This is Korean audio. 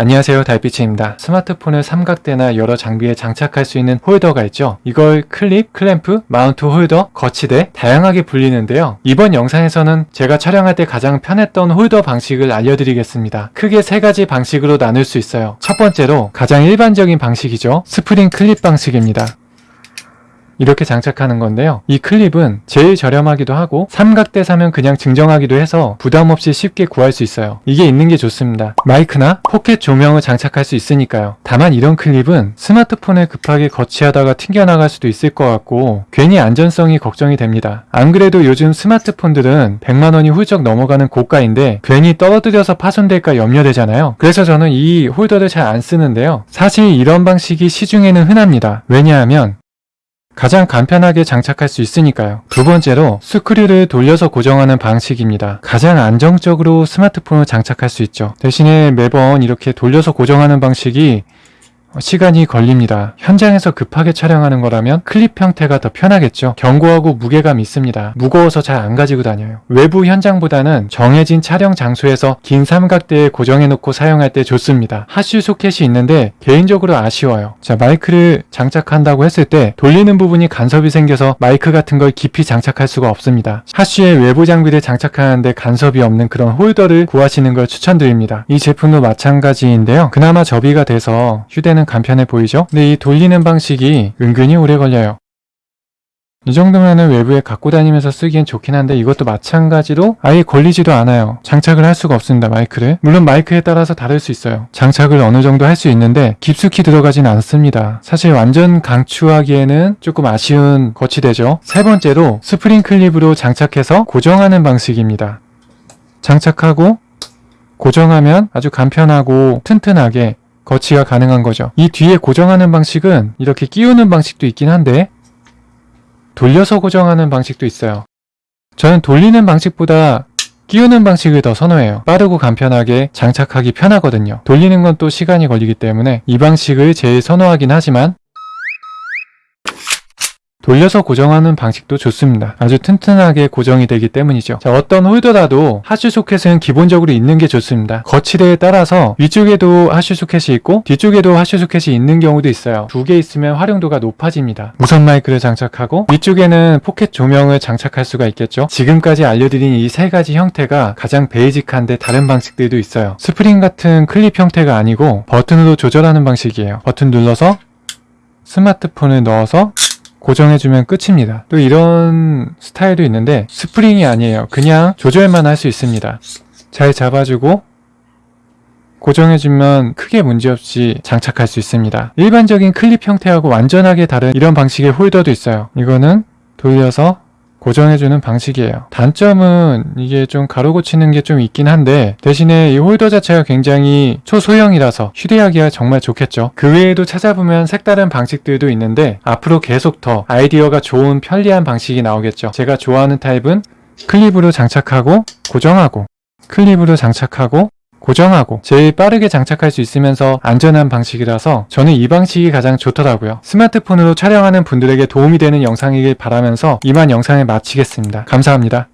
안녕하세요 달빛입니다. 스마트폰을 삼각대나 여러 장비에 장착할 수 있는 홀더가 있죠. 이걸 클립, 클램프, 마운트 홀더, 거치대 다양하게 불리는데요. 이번 영상에서는 제가 촬영할 때 가장 편했던 홀더 방식을 알려드리겠습니다. 크게 세 가지 방식으로 나눌 수 있어요. 첫 번째로 가장 일반적인 방식이죠. 스프링 클립 방식입니다. 이렇게 장착하는 건데요. 이 클립은 제일 저렴하기도 하고 삼각대 사면 그냥 증정하기도 해서 부담 없이 쉽게 구할 수 있어요. 이게 있는 게 좋습니다. 마이크나 포켓 조명을 장착할 수 있으니까요. 다만 이런 클립은 스마트폰에 급하게 거치하다가 튕겨나갈 수도 있을 것 같고 괜히 안전성이 걱정이 됩니다. 안 그래도 요즘 스마트폰들은 100만원이 훌쩍 넘어가는 고가인데 괜히 떨어뜨려서 파손될까 염려되잖아요. 그래서 저는 이 홀더를 잘 안 쓰는데요. 사실 이런 방식이 시중에는 흔합니다. 왜냐하면 가장 간편하게 장착할 수 있으니까요. 두 번째로 스크류를 돌려서 고정하는 방식입니다. 가장 안정적으로 스마트폰을 장착할 수 있죠. 대신에 매번 이렇게 돌려서 고정하는 방식이 시간이 걸립니다. 현장에서 급하게 촬영하는 거라면 클립 형태가 더 편하겠죠. 견고하고 무게감 있습니다. 무거워서 잘 안 가지고 다녀요. 외부 현장보다는 정해진 촬영 장소에서 긴 삼각대에 고정해놓고 사용할 때 좋습니다. 하슈 소켓이 있는데 개인적으로 아쉬워요. 자 마이크를 장착한다고 했을 때 돌리는 부분이 간섭이 생겨서 마이크 같은 걸 깊이 장착할 수가 없습니다. 하슈의 외부 장비를 장착하는데 간섭이 없는 그런 홀더를 구하시는 걸 추천드립니다. 이 제품도 마찬가지인데요. 그나마 접이가 돼서 휴대는 간편해 보이죠? 근데 이 돌리는 방식이 은근히 오래 걸려요. 이 정도면은 외부에 갖고 다니면서 쓰기엔 좋긴 한데 이것도 마찬가지로 아예 걸리지도 않아요. 장착을 할 수가 없습니다. 마이크를. 물론 마이크에 따라서 다를 수 있어요. 장착을 어느 정도 할 수 있는데 깊숙이 들어가진 않습니다. 사실 완전 강추하기에는 조금 아쉬운 거치대죠. 세 번째로 스프링 클립으로 장착해서 고정하는 방식입니다. 장착하고 고정하면 아주 간편하고 튼튼하게 거치가 가능한 거죠. 이 뒤에 고정하는 방식은 이렇게 끼우는 방식도 있긴 한데 돌려서 고정하는 방식도 있어요. 저는 돌리는 방식보다 끼우는 방식을 더 선호해요. 빠르고 간편하게 장착하기 편하거든요. 돌리는 건 또 시간이 걸리기 때문에 이 방식을 제일 선호하긴 하지만 돌려서 고정하는 방식도 좋습니다. 아주 튼튼하게 고정이 되기 때문이죠. 자, 어떤 홀더라도 하슈 소켓은 기본적으로 있는 게 좋습니다. 거치대에 따라서 위쪽에도 하슈 소켓이 있고 뒤쪽에도 하슈 소켓이 있는 경우도 있어요. 두 개 있으면 활용도가 높아집니다. 무선 마이크를 장착하고 위쪽에는 포켓 조명을 장착할 수가 있겠죠. 지금까지 알려드린 이 세 가지 형태가 가장 basic한데 다른 방식들도 있어요. 스프링 같은 클립 형태가 아니고 버튼으로 조절하는 방식이에요. 버튼 눌러서 스마트폰을 넣어서 고정해주면 끝입니다. 또 이런 스타일도 있는데 스프링이 아니에요. 그냥 조절만 할 수 있습니다. 잘 잡아주고 고정해주면 크게 문제없이 장착할 수 있습니다. 일반적인 클립 형태하고 완전하게 다른 이런 방식의 홀더도 있어요. 이거는 돌려서 고정해주는 방식이에요. 단점은 이게 좀 가로 고치는 게 좀 있긴 한데 대신에 이 홀더 자체가 굉장히 초소형이라서 휴대하기가 정말 좋겠죠. 그 외에도 찾아보면 색다른 방식들도 있는데 앞으로 계속 더 아이디어가 좋은 편리한 방식이 나오겠죠. 제가 좋아하는 타입은 클립으로 장착하고 고정하고 클립으로 장착하고 고정하고 제일 빠르게 장착할 수 있으면서 안전한 방식이라서 저는 이 방식이 가장 좋더라고요. 스마트폰으로 촬영하는 분들에게 도움이 되는 영상이길 바라면서 이만 영상을 마치겠습니다. 감사합니다.